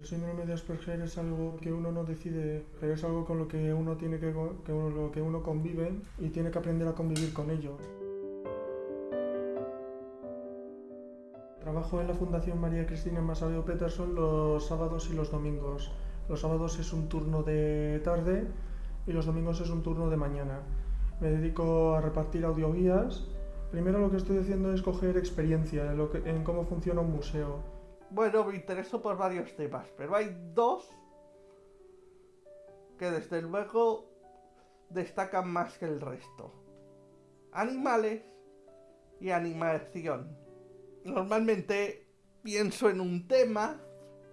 El síndrome de Asperger es algo que uno no decide, pero es algo con lo que uno tiene que, que lo que uno convive y tiene que aprender a convivir con ello. Trabajo en la Fundación María Cristina Masavio Peterson los sábados y los domingos. Los sábados es un turno de tarde y los domingos es un turno de mañana. Me dedico a repartir audioguías. Primero lo que estoy haciendo es coger experiencia en cómo funciona un museo. Bueno, me intereso por varios temas, pero hay dos que desde luego destacan más que el resto. Animales y animación. Normalmente pienso en un tema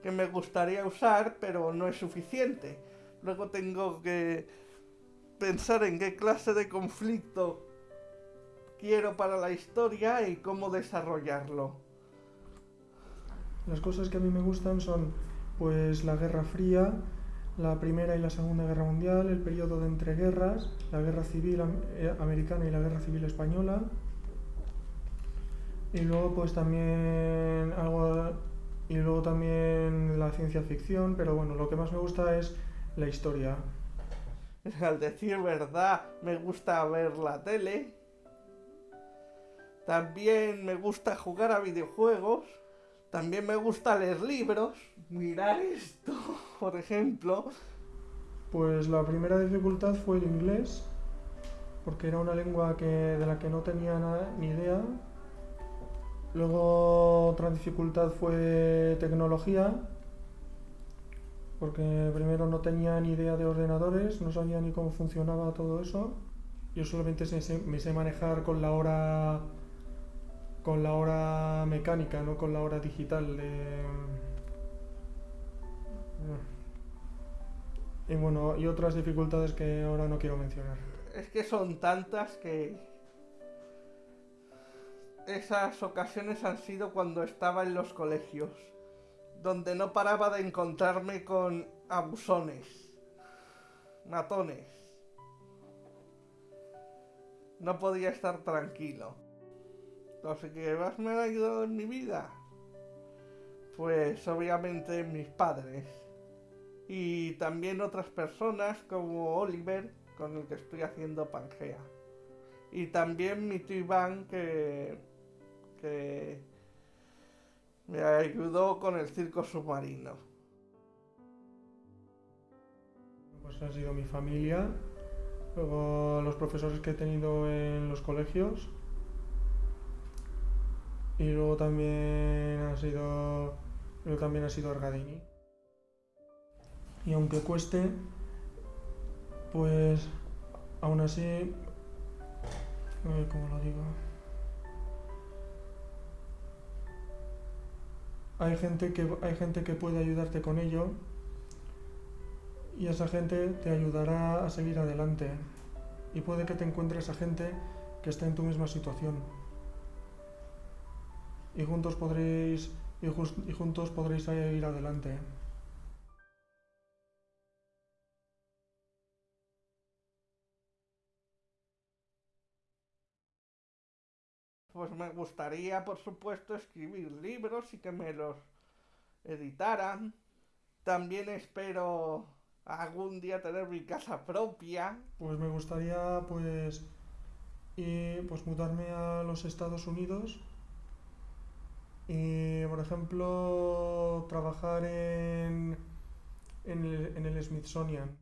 que me gustaría usar, pero no es suficiente. Luego tengo que pensar en qué clase de conflicto quiero para la historia y cómo desarrollarlo. Las cosas que a mí me gustan son pues la Guerra Fría, la Primera y la Segunda Guerra Mundial, el periodo de entreguerras, la Guerra Civil eh, Americana y la Guerra Civil Española. Y luego pues también algo y luego también la ciencia ficción, pero bueno, lo que más me gusta es la historia. Al decir verdad, me gusta ver la tele. También me gusta jugar a videojuegos. También me gusta leer libros. Mirar esto, por ejemplo. Pues la primera dificultad fue el inglés, porque era una lengua que, de la que no tenía ni idea. Luego otra dificultad fue tecnología, porque primero no tenía ni idea de ordenadores, no sabía ni cómo funcionaba todo eso. Yo solamente me sé manejar con la hora con la hora mecánica, no con la hora digital. Y bueno, y otras dificultades que ahora no quiero mencionar. Es que son tantas que esas ocasiones han sido cuando estaba en los colegios, donde no paraba de encontrarme con abusones, matones. No podía estar tranquilo. Los más me han ayudado en mi vida, pues obviamente mis padres. Y también otras personas como Oliver, con el que estoy haciendo Pangea. Y también mi tío Iván, que, que me ayudó con el circo submarino. Pues ha sido mi familia, luego los profesores que he tenido en los colegios, y luego también ha sido. Luego también ha sido Argadini. Y aunque cueste, pues aún así. ¿Cómo lo digo? Hay gente, que, hay gente que puede ayudarte con ello y esa gente te ayudará a seguir adelante. Y puede que te encuentres a gente que esté en tu misma situación y juntos podréis, y, juntos podréis ir adelante. Pues me gustaría, por supuesto, escribir libros y que me los editaran. También espero algún día tener mi casa propia. Pues me gustaría, pues, y, pues mudarme a los Estados Unidos y, por ejemplo, trabajar en, en, el, en el Smithsonian.